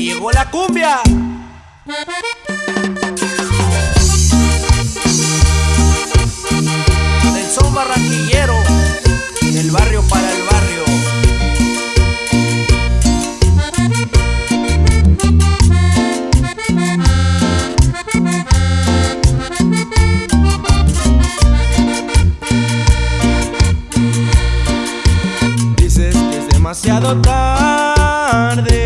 llegó la cumbia. Del son barranquillero, del barrio para el barrio. Dices que es demasiado tarde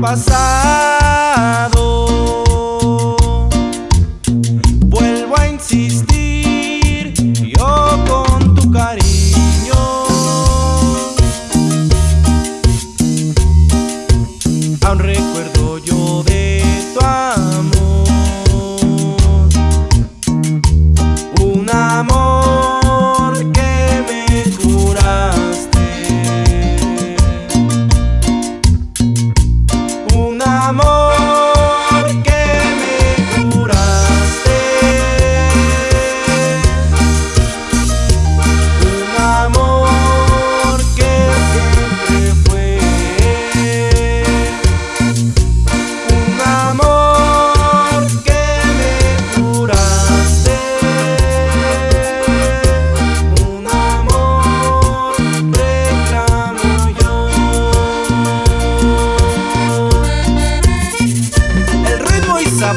pasado. Vuelvo a insistir Yo con tu cariño. Aún recuerdo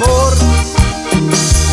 amor.